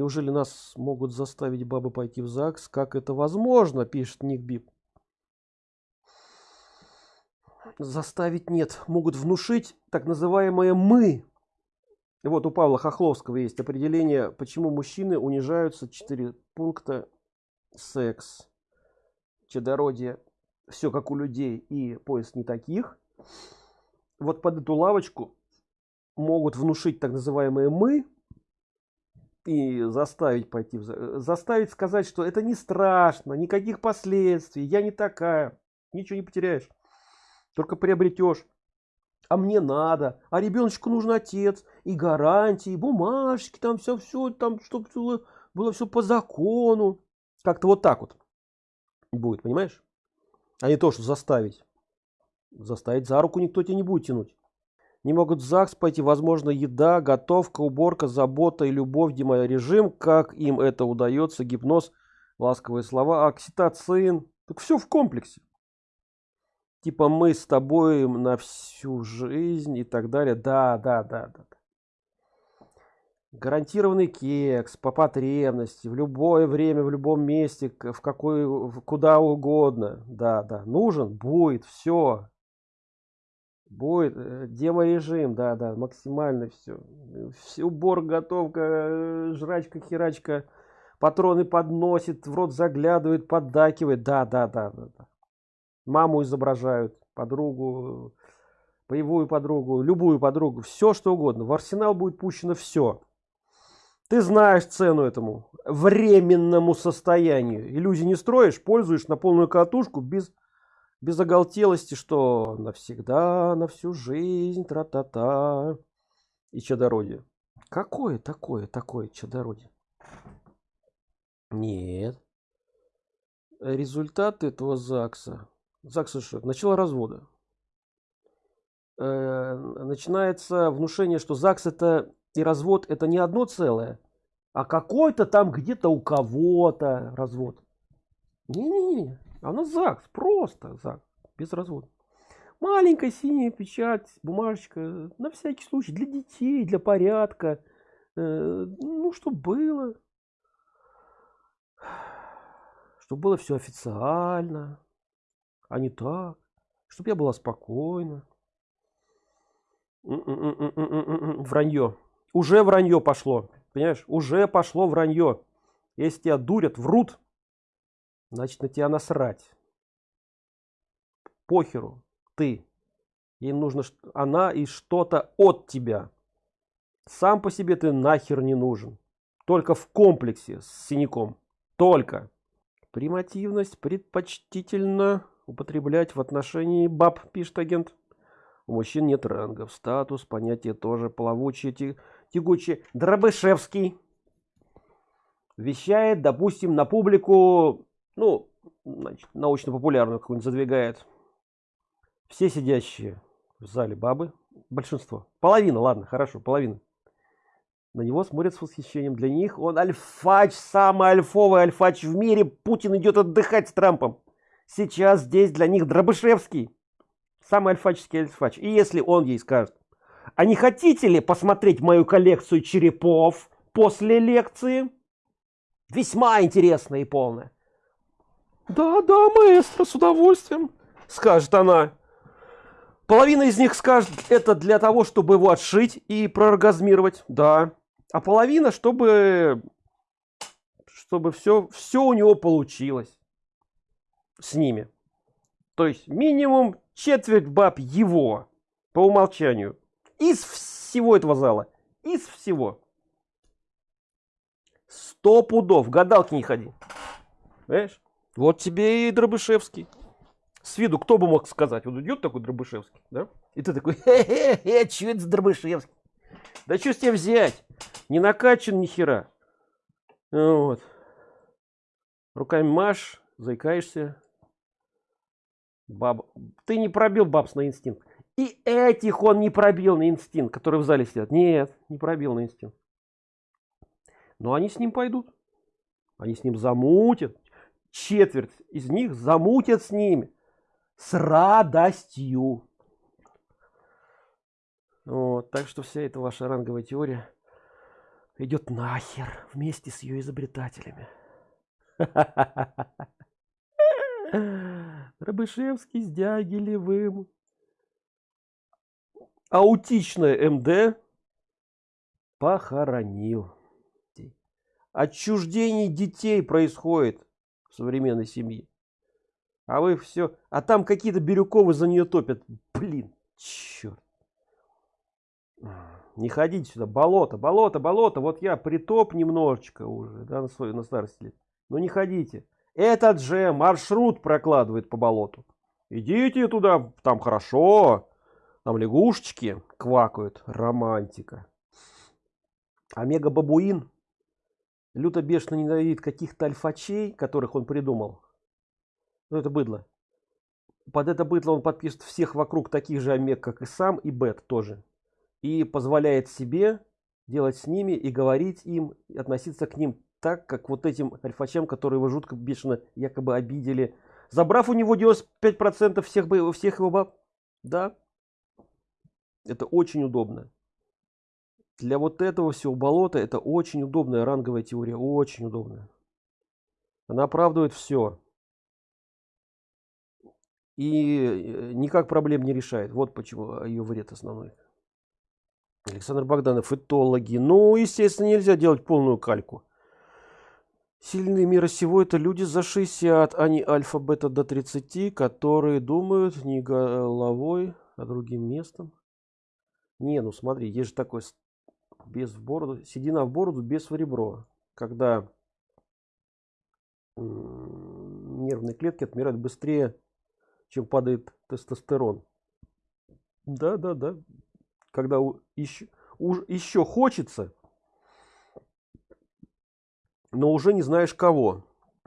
Неужели нас могут заставить бабы пойти в ЗАГС? Как это возможно? Пишет Ник Бип. Заставить нет. Могут внушить так называемое «мы». Вот у Павла Хохловского есть определение, почему мужчины унижаются. Четыре пункта. Секс, чадородие, все как у людей и поиск не таких. Вот под эту лавочку могут внушить так называемые «мы», и заставить пойти заставить сказать что это не страшно никаких последствий я не такая ничего не потеряешь только приобретешь. А мне надо а ребеночку нужен отец и гарантии бумажки там все все там чтобы было, было все по закону. Как-то вот так вот будет понимаешь? А не то что заставить. Заставить за руку никто тебя не будет тянуть не могут в ЗАГС пойти, возможно, еда, готовка, уборка, забота и любовь, режим, как им это удается, гипноз, ласковые слова, окситоцин, так все в комплексе. Типа мы с тобой на всю жизнь и так далее. Да, да, да, да. Гарантированный кекс по потребности в любое время, в любом месте, в какой, куда угодно. Да, да, нужен, будет, все, будет э, деморежим да да максимально все все убор готовка э, жрачка херачка патроны подносит в рот заглядывает поддакивает. Да да да да, да. маму изображают подругу боевую подругу любую подругу все что угодно. В арсенал будет пущено все ты знаешь цену этому временному состоянию. Иллюзий не строишь пользуешь на полную катушку без без оголтелости, что навсегда, на всю жизнь, тра-та-та и чадородие. Какое такое, такое чадородие? Нет. Результат этого ЗАГСа. ЗАГСа что? Начало развода. Э, начинается внушение, что ЗАГС это и развод это не одно целое, а какой-то там где-то у кого-то развод. Не-не-не. А у нас ЗАГС, просто ЗАГС, без развода. Маленькая синяя печать, бумажечка, на всякий случай, для детей, для порядка. Э, ну, чтобы было. Чтобы было все официально, а не так. Чтобы я была спокойна. Вранье. Уже вранье пошло. Понимаешь? Уже пошло вранье. Если тебя дурят, врут, значит на тебя насрать. Похеру. Ты. Им нужно она и что-то от тебя. Сам по себе ты нахер не нужен. Только в комплексе с синяком. Только. Примативность предпочтительно употреблять в отношении баб пишет агент. У мужчин нет рангов. Статус понятие тоже плавучие тягучие. Дробышевский вещает допустим на публику ну значит, научно-популярную какую-нибудь задвигает. Все сидящие в зале бабы большинство половина ладно хорошо половина на него смотрят с восхищением. Для них он альфач самый альфовый альфач в мире. Путин идет отдыхать с трампом. Сейчас здесь для них дробышевский самый альфаческий альфач. И если он ей скажет а не хотите ли посмотреть мою коллекцию черепов после лекции? Весьма интересная и полная да да маэстро с удовольствием скажет она. Половина из них скажет это для того чтобы его отшить и прооргазмировать да. А половина чтобы чтобы все все у него получилось с ними. То есть минимум четверть баб его по умолчанию из всего этого зала из всего. Сто пудов гадалки не ходи. Понимаешь? Вот тебе и Дробышевский. С виду кто бы мог сказать, вот идет такой Дробышевский, да? И ты такой, хе-хе-хе, что это Дробышевский? Да что с тебя взять? Не накачан ни хера. Вот. Руками маш, заикаешься. Баб... Ты не пробил бабс на инстинкт. И этих он не пробил на инстинкт, которые в зале сидят. Нет, не пробил на инстинкт. Но они с ним пойдут. Они с ним замутят четверть из них замутят с ними с радостью. Вот, так что вся эта ваша ранговая теория идет нахер вместе с ее изобретателями. Рабышевский с Дягилевым. Аутичное МД похоронил. Отчуждение детей происходит в современной семье. А вы все, а там какие-то Бирюковы за нее топят. Блин, черт. Не ходите сюда, болото, болото, болото. Вот я притоп немножечко уже, да, на свой, на старости лет. Но не ходите. Этот же маршрут прокладывает по болоту. Идите туда, там хорошо. Там лягушечки квакают. Романтика. Омега бабуин люто бешено ненавидит каких-то альфачей, которых он придумал. Ну это быдло. Под это быдло он подписывает всех вокруг таких же омег, как и сам, и бет тоже. И позволяет себе делать с ними и говорить им, и относиться к ним так, как вот этим альфачам, которые его жутко бешено якобы обидели. Забрав у него 95% всех, всех его баб. Да. Это очень удобно. Для вот этого всего болота это очень удобная ранговая теория. Очень удобная. Она оправдывает все. И э, никак проблем не решает. Вот почему ее вред основной. Александр Богданов, этологи. Ну, естественно, нельзя делать полную кальку. Сильные мира сего это люди за 60, а альфа-бета до 30, которые думают не головой, а другим местом. Не, ну смотри, есть же такой без в бороду, седина в бороду, без в ребро. Когда нервные клетки отмирают быстрее, чем падает тестостерон. Да, да, да. Когда еще, уж еще хочется, но уже не знаешь кого.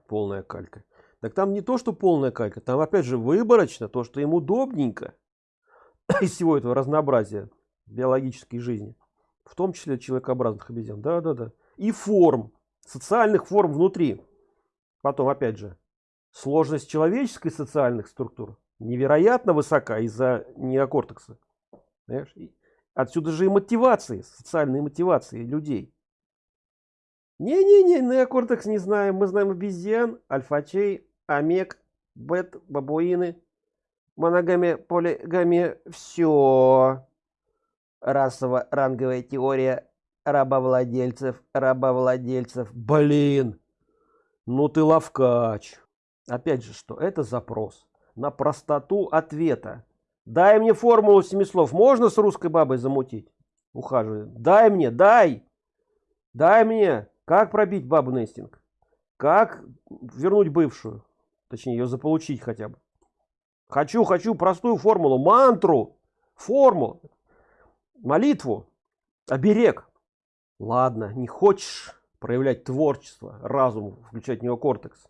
Полная калька. Так там не то, что полная калька, там опять же выборочно, то, что им удобненько из всего этого разнообразия биологической жизни в том числе человекообразных обезьян. Да, да, да. И форм, социальных форм внутри. Потом, опять же, сложность человеческой социальных структур невероятно высока из-за неокортекса. Понимаешь? Отсюда же и мотивации, социальные мотивации людей. Не-не-не, неокортекс не знаем. Мы знаем обезьян, альфачей, омег, бет, бабуины, моногамия, полигамия. Все расово-ранговая теория рабовладельцев, рабовладельцев. Блин, ну ты ловкач. Опять же, что это запрос на простоту ответа. Дай мне формулу семи слов. Можно с русской бабой замутить? Ухаживает. Дай мне, дай. Дай мне. Как пробить бабу Нестинг? Как вернуть бывшую? Точнее, ее заполучить хотя бы. Хочу, хочу простую формулу, мантру, формулу молитву оберег. Ладно не хочешь проявлять творчество разум включать неокортекс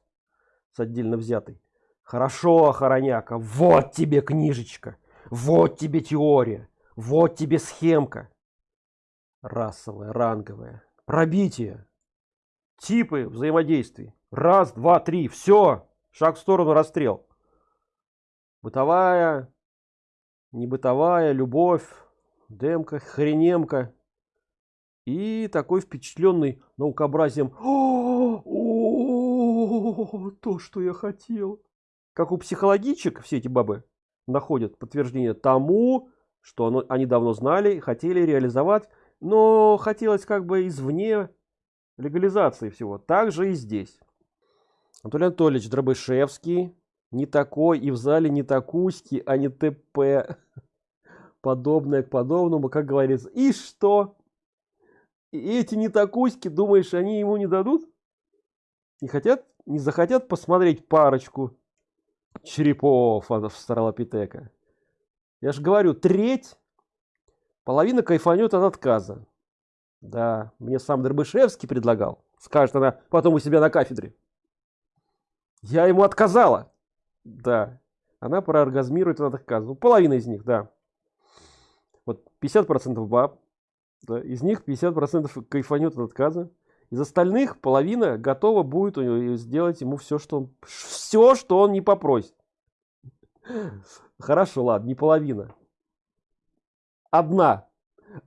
с отдельно взятой. Хорошо охороняка вот тебе книжечка вот тебе теория вот тебе схемка. Расовая ранговая. Пробитие. Типы взаимодействий. Раз два три все шаг в сторону расстрел. Бытовая не бытовая любовь демка хренемка. И такой впечатленный наукообразием. О, то что я хотел как у психологичек все эти бабы находят подтверждение тому что оно, они давно знали хотели реализовать но хотелось как бы извне легализации всего. Также и здесь. Анатолий анатольевич дробышевский не такой и в зале не такуськи а не тп подобное к подобному, как говорится. И что? И эти не такуськи, думаешь, они ему не дадут? Не хотят, не захотят посмотреть парочку черепов от Австралопитека? Я же говорю, треть, половина кайфанет от отказа. Да, мне сам Дербышевский предлагал. Скажет она потом у себя на кафедре. Я ему отказала. Да, она прооргазмирует от отказа. Ну, половина из них, да вот 50 процентов баб да, из них 50 процентов кайфанет от отказа. Из остальных половина готова будет сделать ему все что он все что он не попросит. Хорошо ладно не половина. Одна.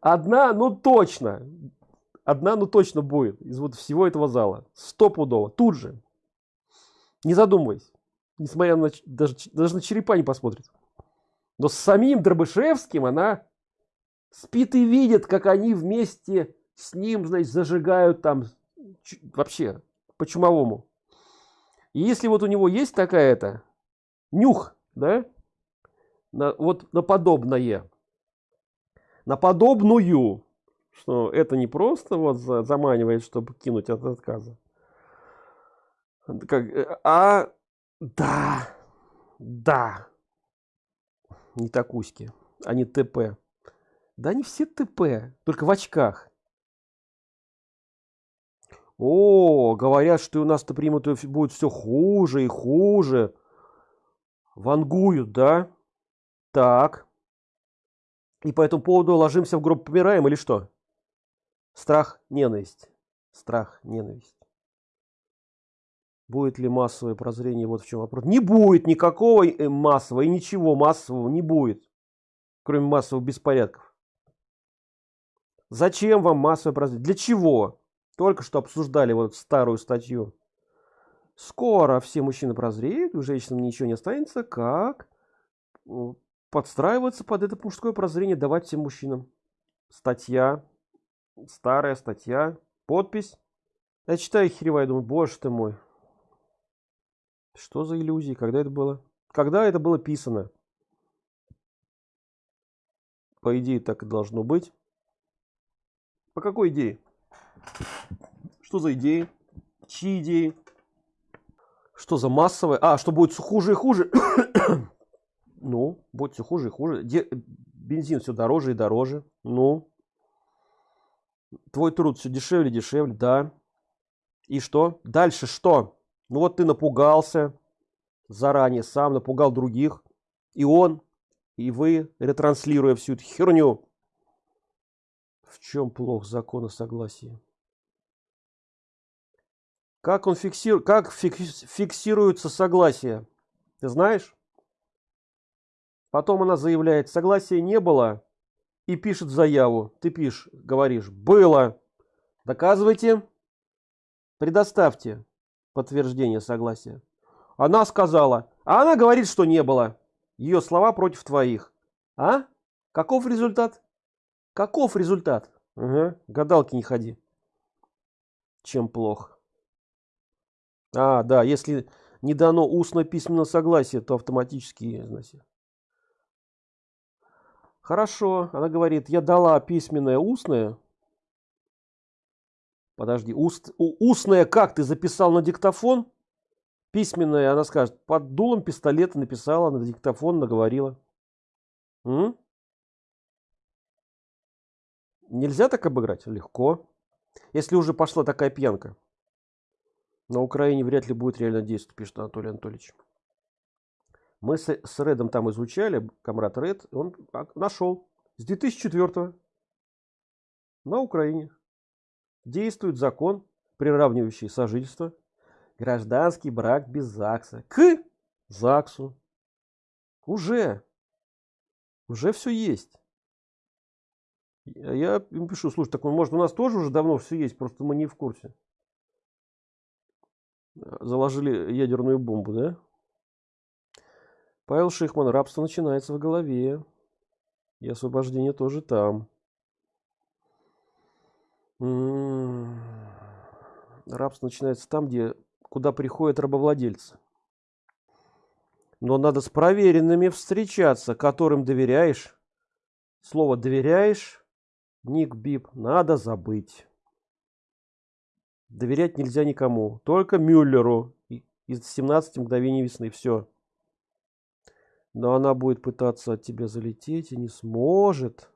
Одна ну точно. Одна ну точно будет из вот всего этого зала. Стопудово. Тут же. Не задумываясь. Несмотря на даже даже на черепа не посмотрит. Но с самим дробышевским она спит и видит как они вместе с ним значит зажигают там вообще по чумовому. И если вот у него есть такая-то нюх да на, вот на подобное на подобную что это не просто вот заманивает чтобы кинуть от отказа. Как э, а да да не такуськи они тп да не все тп только в очках. О говорят что у нас-то примут будет все хуже и хуже. Вангуют да? Так. И по этому поводу ложимся в гроб помираем или что? Страх ненависть. Страх ненависть. Будет ли массовое прозрение? Вот в чем вопрос. Не будет никакого э, массового и ничего массового не будет кроме массовых беспорядков зачем вам массовое прозрение для чего? Только что обсуждали вот старую статью. Скоро все мужчины прозреют у женщин ничего не останется как подстраиваться под это мужское прозрение давать всем мужчинам. Статья старая статья подпись. Я читаю херевая думаю боже ты мой что за иллюзии? Когда это было? Когда это было писано? По идее так и должно быть по какой идее? Что за идеи? Чьи идеи? Что за массовое? А что будет все хуже и хуже? Ну будет все хуже и хуже. Де бензин все дороже и дороже. Ну. Твой труд все дешевле дешевле да. И что? Дальше что? Ну вот ты напугался заранее сам напугал других. И он и вы ретранслируя всю эту херню в чем плох закон о согласии? Как он фиксирует как фиксируется согласие? Ты знаешь? Потом она заявляет согласия не было и пишет заяву. Ты пишешь говоришь было доказывайте. Предоставьте подтверждение согласия. Она сказала а она говорит что не было. Ее слова против твоих. А? Каков результат каков результат угу. гадалки не ходи чем плохо а да если не дано устно письменное согласие то автоматически значит Хорошо, она говорит, я дала письменное устное. Подожди, уст, устное как ты записал на диктофон? Письменное, она скажет, под дулом пистолета написала на диктофон, наговорила. М? Нельзя так обыграть? Легко. Если уже пошла такая пьянка. На Украине вряд ли будет реально действовать, пишет Анатолий Анатольевич мы с, с Редом там изучали, комрад Ред, он нашел с 2004 на Украине действует закон, приравнивающий сожительство, гражданский брак без ЗАГСа к ЗАГСу. Уже, уже все есть. Я им пишу, слушай, так может у нас тоже уже давно все есть, просто мы не в курсе. Заложили ядерную бомбу, да? Павел Шихман, рабство начинается в голове. И освобождение тоже там. М-м-м. Рабство начинается там, где куда приходят рабовладельцы. Но надо с проверенными встречаться, которым доверяешь. Слово доверяешь, ник бип, надо забыть. Доверять нельзя никому, только Мюллеру. Из 17 мгновений весны. Все но она будет пытаться от тебя залететь и не сможет.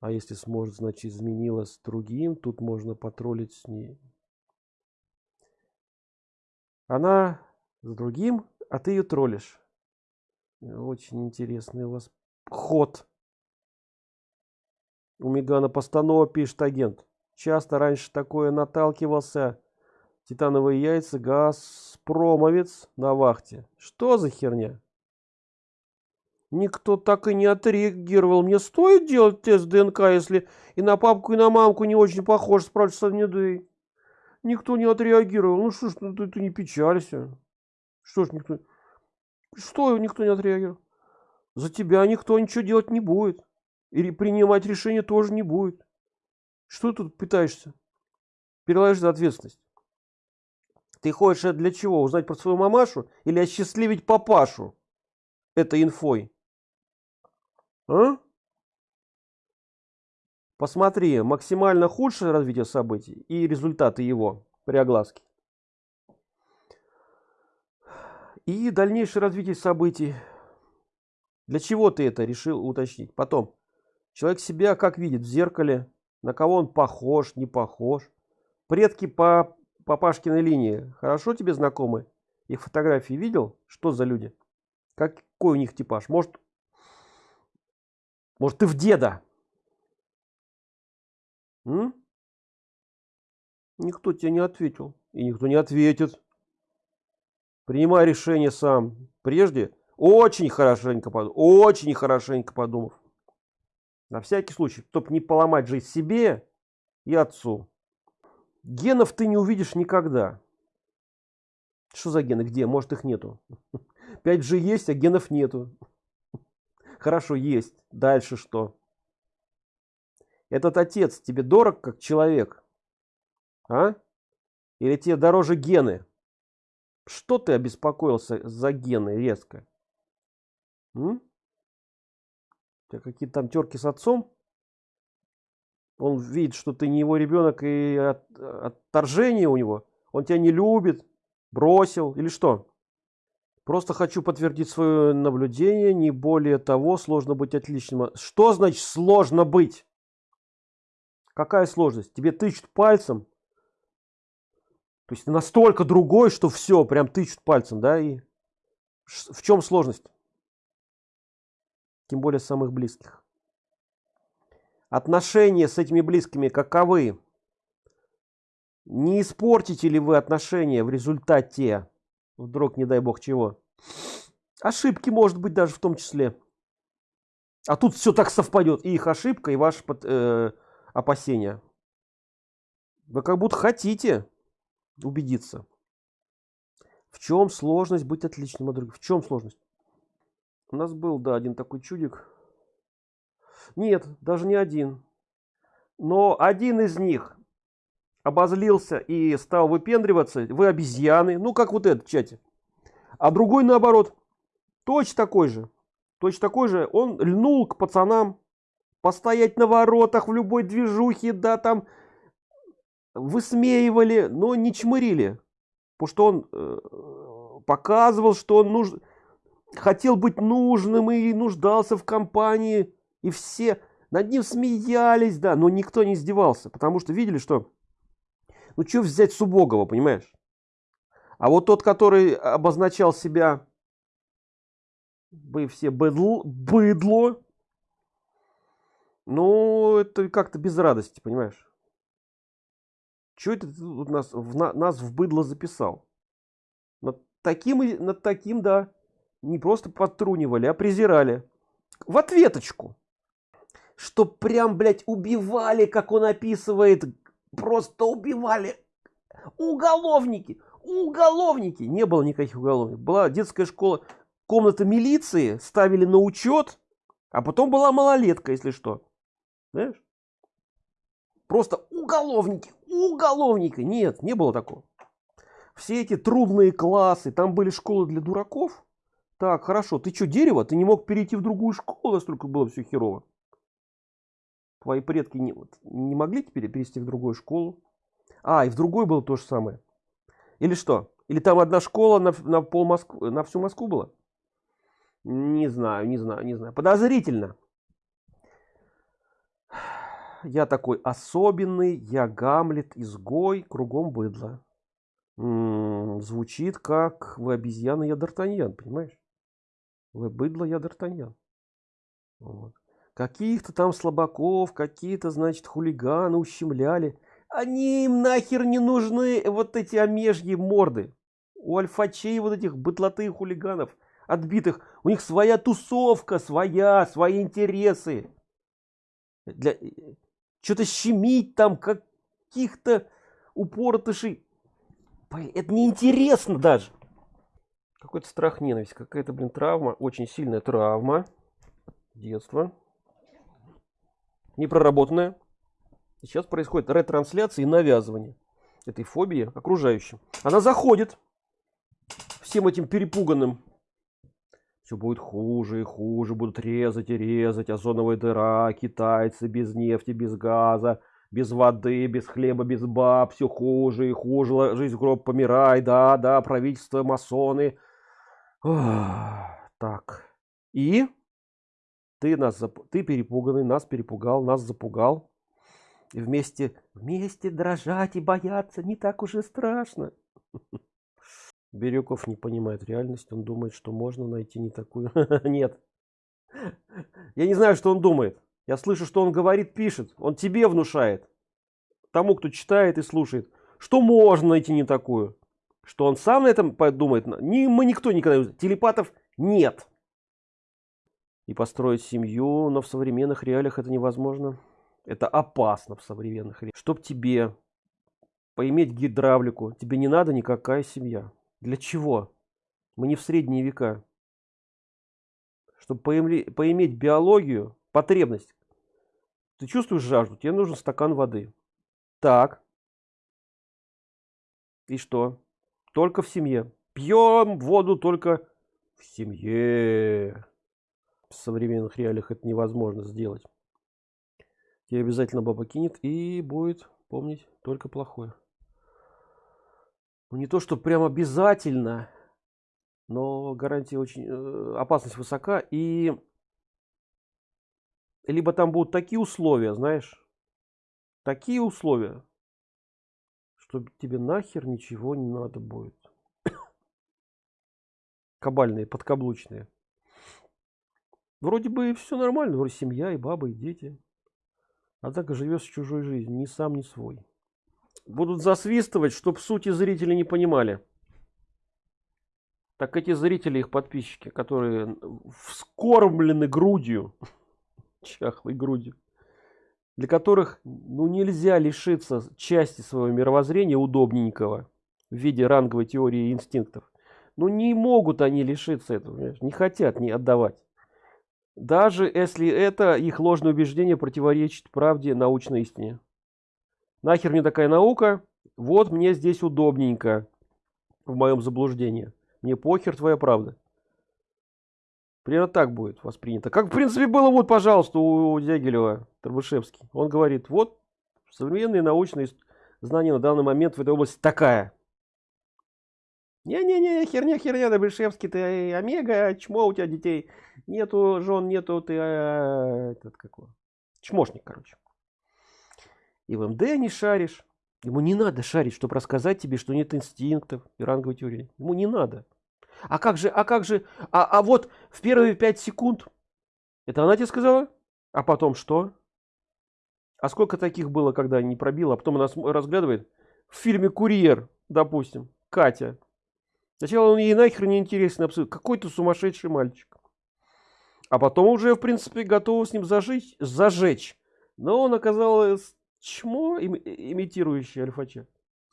А если сможет значит изменилась другим тут можно потроллить с ней. Она с другим а ты ее троллишь. Очень интересный у вас ход у мегана постанова пишет агент часто раньше такое наталкивался титановые яйца газпромовец на вахте что за херня Никто так и не отреагировал. Мне стоит делать тест ДНК, если и на папку, и на мамку не очень похож, спрашивает Савнедей. Никто не отреагировал. Ну что ж, ну, ты, ты не печалься. Что ж никто... Что никто не отреагировал? За тебя никто ничего делать не будет. Или принимать решение тоже не будет. Что тут пытаешься? Переложить ответственность. Ты хочешь для чего? Узнать про свою мамашу или осчастливить папашу этой инфой? А? Посмотри, максимально худшее развитие событий и результаты его при огласке. И дальнейшее развитие событий. Для чего ты это решил уточнить? Потом. Человек себя как видит в зеркале, на кого он похож, не похож. Предки по папашкиной линии хорошо тебе знакомы? Их фотографии видел? Что за люди? Какой у них типаж? Может, может ты в деда? М? Никто тебе не ответил. И никто не ответит. Принимай решение сам. Прежде очень хорошенько подумав. Очень хорошенько подумав. На всякий случай, чтобы не поломать жизнь себе и отцу. Генов ты не увидишь никогда. Что за гены? Где? Может их нету. 5G есть, а генов нету. Хорошо, есть. Дальше что? Этот отец тебе дорог как человек? А? Или тебе дороже гены? Что ты обеспокоился за гены резко? М? Какие-то там терки с отцом? Он видит, что ты не его ребенок и от, отторжение у него. Он тебя не любит, бросил или что? Просто хочу подтвердить свое наблюдение, не более того, сложно быть отличным. Что значит сложно быть? Какая сложность? Тебе тычут пальцем. То есть настолько другой, что все, прям тычут пальцем, да? И в чем сложность? Тем более самых близких. Отношения с этими близкими каковы? Не испортите ли вы отношения в результате Вдруг, не дай бог чего. Ошибки, может быть, даже в том числе. А тут все так совпадет. И их ошибка, и ваши э, опасения. Вы как будто хотите убедиться. В чем сложность быть отличным от других? В чем сложность? У нас был, да, один такой чудик. Нет, даже не один. Но один из них обозлился и стал выпендриваться, вы обезьяны, ну как вот этот чате. А другой наоборот, точно такой же, точно такой же, он льнул к пацанам, постоять на воротах в любой движухе, да, там высмеивали, но не чмырили, потому что он э, показывал, что он нуж... хотел быть нужным и нуждался в компании, и все над ним смеялись, да, но никто не издевался, потому что видели, что ну что взять с убогого, понимаешь? А вот тот, который обозначал себя, вы все быдло, быдло ну, это как-то без радости, понимаешь? Что это ты нас, в, нас в быдло записал? Над таким, над таким, да, не просто подтрунивали, а презирали. В ответочку. Что прям, блядь, убивали, как он описывает. Просто убивали. Уголовники. Уголовники. Не было никаких уголовников. Была детская школа. Комната милиции ставили на учет а потом была малолетка если что. Знаешь? Просто уголовники. Уголовники. Нет не было такого. Все эти трудные классы. Там были школы для дураков так хорошо ты что дерево? Ты не мог перейти в другую школу настолько было все херово. Твои предки не, вот, не могли теперь перевести в другую школу? А и в другой было то же самое. Или что? Или там одна школа на, на пол москвы на всю москву была? Не знаю не знаю не знаю. Подозрительно. Я такой особенный я гамлет изгой кругом быдло. М -м, звучит как вы обезьяна я д'артаньян понимаешь быдло я д'артаньян вот каких-то там слабаков, какие-то, значит, хулиганы ущемляли. Они им нахер не нужны, вот эти омежьи морды. У альфачей вот этих бытлоты хулиганов. отбитых у них своя тусовка своя свои интересы для что-то щемить там каких-то упоротышей это неинтересно даже какой-то страх ненависть какая-то блин травма очень сильная травма детства. Непроработанная. Сейчас происходит ретрансляция и навязывание этой фобии окружающим. Она заходит всем этим перепуганным. Все будет хуже и хуже будут резать и резать. Озоновая дыра китайцы без нефти без газа без воды без хлеба без баб. Все хуже и хуже. Жизнь в гроб помирай. Да да правительство масоны так и ты нас ты перепуганный нас перепугал нас запугал и вместе вместе дрожать и бояться не так уж и страшно Бирюков не понимает реальность, он думает, что можно найти не такую. Нет. Я не знаю, что он думает. Я слышу, что он говорит, пишет. Он тебе внушает. Тому, кто читает и слушает. Что можно найти не такую. Что он сам на этом подумает. Ни, мы никто никогда Телепатов нет. И построить семью, но в современных реалиях это невозможно. Это опасно в современных реалиях. Чтоб тебе поиметь гидравлику, тебе не надо никакая семья. Для чего? Мы не в средние века. Чтобы поиметь биологию, потребность. Ты чувствуешь жажду, тебе нужен стакан воды. Так. И что? Только в семье. Пьем воду только в семье. В современных реалиях это невозможно сделать. Тебе обязательно баба кинет и будет помнить только плохое ну не то что прям обязательно но гарантия очень э, опасность высока и либо там будут такие условия знаешь такие условия что тебе нахер ничего не надо будет. Кабальные подкаблучные. Вроде бы все нормально вроде семья и баба и дети. А так живешь чужой жизнью ни сам ни свой. Будут засвистывать, чтобы сути зрители не понимали. Так эти зрители, их подписчики, которые вскормлены грудью, чахлой грудью, для которых ну, нельзя лишиться части своего мировоззрения удобненького в виде ранговой теории инстинктов. Ну не могут они лишиться этого, не хотят не отдавать. Даже если это их ложное убеждение противоречит правде научной истине нахер мне такая наука вот мне здесь удобненько в моем заблуждении мне похер твоя правда примерно так будет воспринято как в принципе было вот пожалуйста у дягилева Тарбышевский он говорит вот современные научные знания на данный момент в этой области такая не-не-не, херня, херня, Добышевский, ты омега, чмо у тебя детей. Нету жен, нету ты, а, этот какой, чмошник, короче и в МД не шаришь. Ему не надо шарить, чтобы рассказать тебе, что нет инстинктов и ранговой теории. Ему не надо. А как же, а как же, а, а вот в первые пять секунд, это она тебе сказала? А потом что? А сколько таких было, когда не пробила, а потом она разглядывает в фильме «Курьер», допустим, Катя. Сначала он ей нахер не интересен абсолютно. Какой-то сумасшедший мальчик. А потом уже, в принципе, готова с ним зажить, зажечь. Но он оказалось чмо им, имитирующий альфача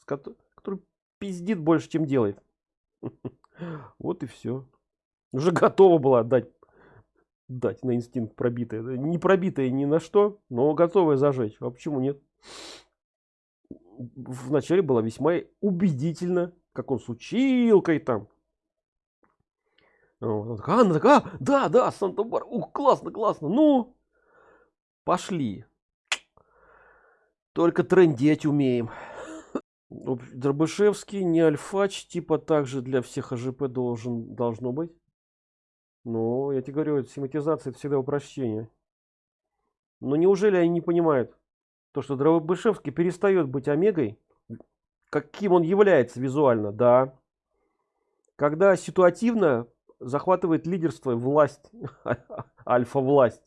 который пиздит больше чем делает вот и все уже готова была отдать дать на инстинкт пробитое не пробитое ни на что но готовая зажечь. А почему нет? Вначале было весьма убедительно как он с училкой там. Анна такая, а, да, да, Санта-Бар, ух, классно, классно, ну, пошли. Только трендеть умеем дробышевский не альфач типа также для всех ажп должен должно быть но я тебе говорю семантизация это всегда упрощение но неужели они не понимают то что дробышевский перестает быть омегой каким он является визуально да когда ситуативно захватывает лидерство власть альфа власть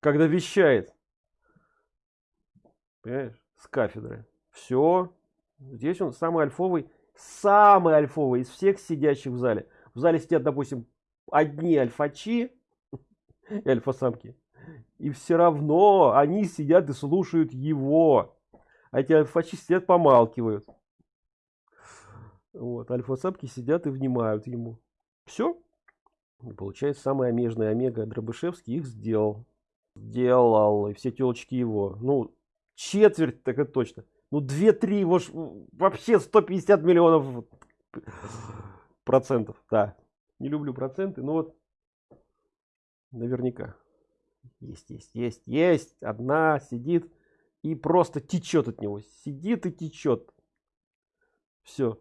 когда вещает Понимаешь? С кафедры. Все. Здесь он самый альфовый, самый альфовый из всех сидящих в зале. В зале сидят, допустим, одни альфачи и альфа-самки. И все равно они сидят и слушают его. А эти альфачи сидят, помалкивают. Вот, альфа-самки сидят и внимают ему. Все. Получается, самый омежный омега Дробышевский их сделал. Сделал. И все телочки его. Ну, четверть, так это точно. Ну, 2-3, его ж, вообще 150 миллионов процентов. Да. Не люблю проценты, но вот наверняка. Есть, есть, есть, есть. Одна сидит и просто течет от него. Сидит и течет. Все.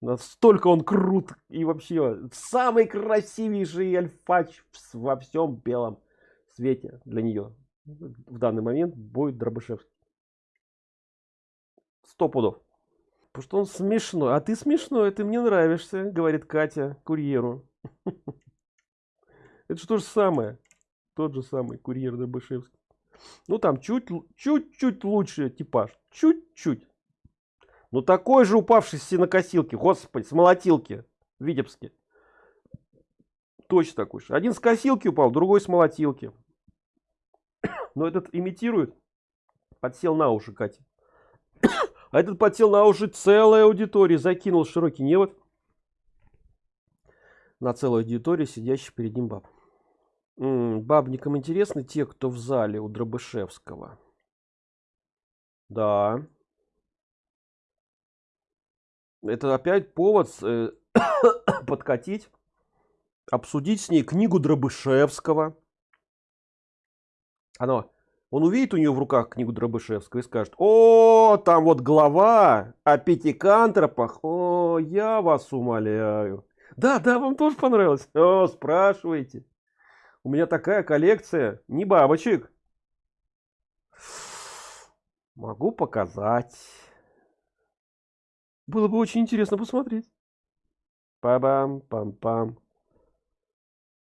Настолько он крут и вообще самый красивейший альфач во всем белом свете для нее. В данный момент будет Дробышевский. Сто пудов. Потому что он смешной. А ты смешной, ты мне нравишься, говорит Катя курьеру. Это что же самое? Тот же самый курьер Дробышевский. Ну там чуть-чуть лучше типаж. Чуть-чуть. Ну такой же упавший с синокосилки, господи, с молотилки в Витебске. Точно такой же. Один с косилки упал, другой с молотилки. Но этот имитирует. Подсел на уши Катя. А этот подсел на уши целой аудитории, закинул широкий невод на целую аудиторию, сидящий перед ним баб. М -м, бабникам интересны те, кто в зале у Дробышевского. Да. Это опять повод э, подкатить, обсудить с ней книгу Дробышевского. Оно, он увидит у нее в руках книгу Дробышевского и скажет, о, там вот глава о пятикантропах, о, я вас умоляю. Да, да, вам тоже понравилось? О, спрашивайте. У меня такая коллекция, не бабочек. Могу показать. Было бы очень интересно посмотреть. Па-бам, пам-пам.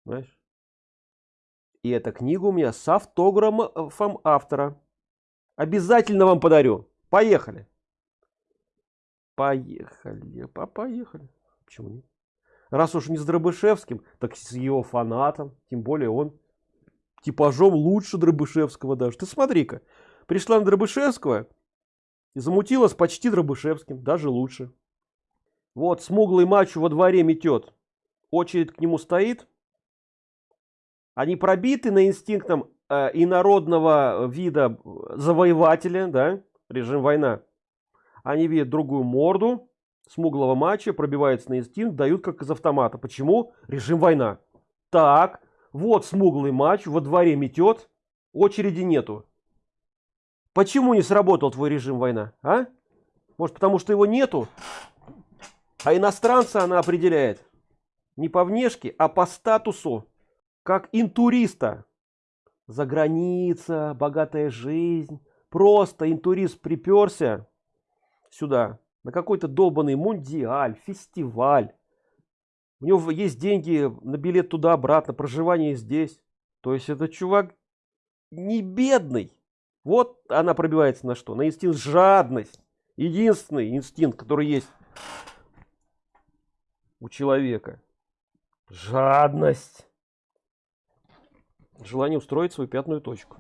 Знаешь? И эта книга у меня с автографом автора. Обязательно вам подарю. Поехали. Поехали. По поехали. Почему нет? Раз уж не с Дробышевским, так с его фанатом. Тем более он типажом лучше Дробышевского даже. Ты смотри-ка. Пришла на Дробышевского, и замутилась почти Дробышевским, даже лучше. Вот смуглый мачо во дворе метет. Очередь к нему стоит. Они пробиты на инстинктом э, инородного вида завоевателя, да, режим война. Они видят другую морду смуглого матча, пробиваются на инстинкт, дают как из автомата. Почему? Режим война. Так, вот смуглый матч во дворе метет, очереди нету. Почему не сработал твой режим война? А? Может потому что его нету? А иностранца она определяет не по внешке, а по статусу, как интуриста. За граница, богатая жизнь. Просто интурист приперся сюда на какой-то долбанный мундиаль, фестиваль. У него есть деньги на билет туда-обратно, проживание здесь. То есть это чувак не бедный. Вот она пробивается на что? На инстинкт жадность. Единственный инстинкт, который есть у человека. Жадность. Желание устроить свою пятную точку.